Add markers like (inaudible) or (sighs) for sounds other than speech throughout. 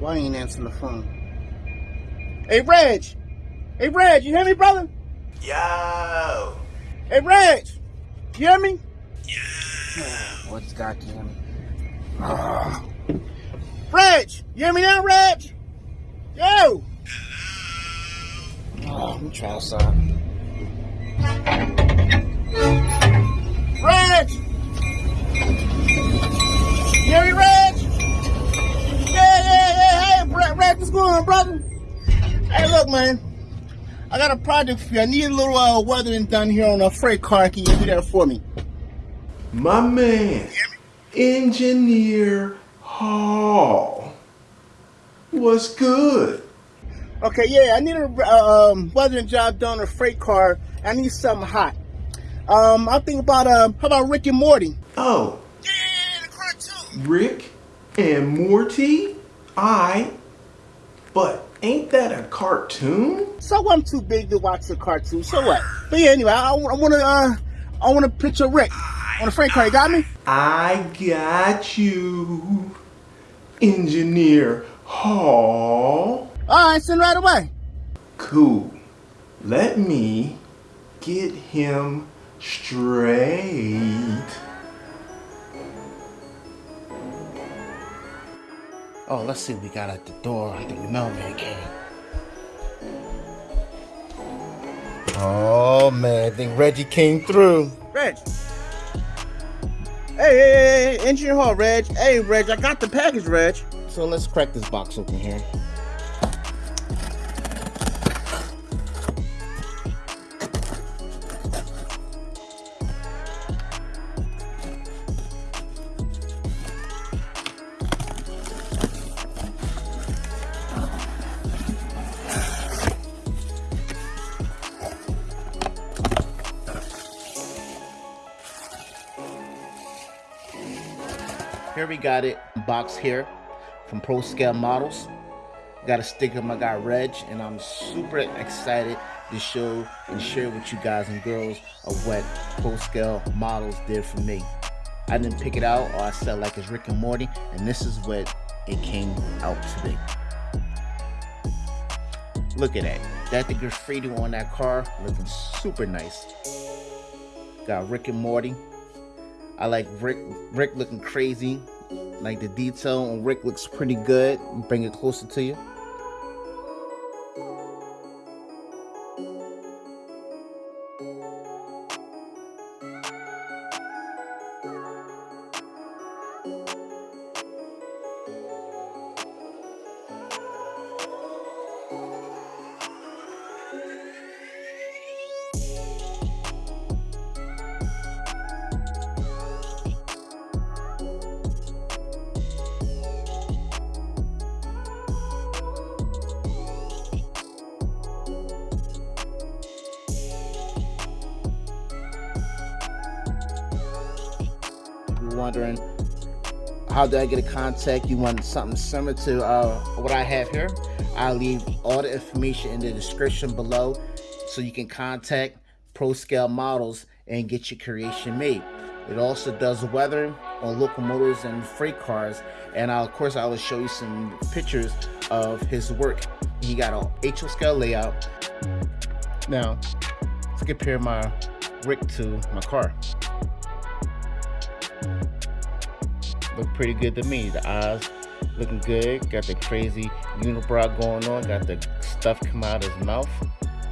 Why ain't answering the phone? Hey, Reg! Hey, Reg, you hear me, brother? Yo! Hey, Reg! You hear me? Yo! What's goddamn? Oh. (sighs) Reg! You hear me now, Reg? Yo! Oh, let me try outside. What's going on, brother? Hey, look, man. I got a project for you. I need a little uh, weathering done here on a freight car. Can you do that for me? My man, Engineer Hall. What's good? Okay, yeah, I need a uh, um, weathering job done on a freight car. I need something hot. Um, I think about uh, how about Rick and Morty? Oh. Yeah, the cartoon. Rick and Morty? I. But ain't that a cartoon? So I'm too big to watch the cartoon. So what? But yeah, anyway, I, I want to uh, I want to picture Rick on a freight car. You got me? I got you, Engineer Hall. All right, send right away. Cool. Let me get him straight. Oh, let's see what we got at the door. I think the mailman came. Oh man, I think Reggie came through. Reg. Hey, hey, hey, hey, engineer hall, Reg. Hey, Reg, I got the package, Reg. So let's crack this box open here. Here we got it, box here from Pro Scale Models. Got a sticker my guy Reg, and I'm super excited to show and share with you guys and girls of what Pro Scale Models did for me. I didn't pick it out, or I said like it's Rick and Morty, and this is what it came out to be. Look at that. That the graffiti on that car looking super nice. Got Rick and Morty. I like Rick Rick looking crazy. Like the detail on Rick looks pretty good. Bring it closer to you. Wondering how do I get a contact, you want something similar to uh, what I have here, I'll leave all the information in the description below so you can contact Pro Scale Models and get your creation made. It also does weathering on locomotives and freight cars. And I'll, of course, I will show you some pictures of his work. He got a HO scale layout. Now, let's compare my Rick to my car. Look pretty good to me. The eyes looking good. Got the crazy unibrow going on. Got the stuff come out of his mouth.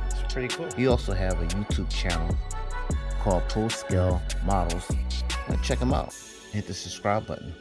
It's pretty cool. He also have a YouTube channel called Pro Scale Models. Check him out. Hit the subscribe button.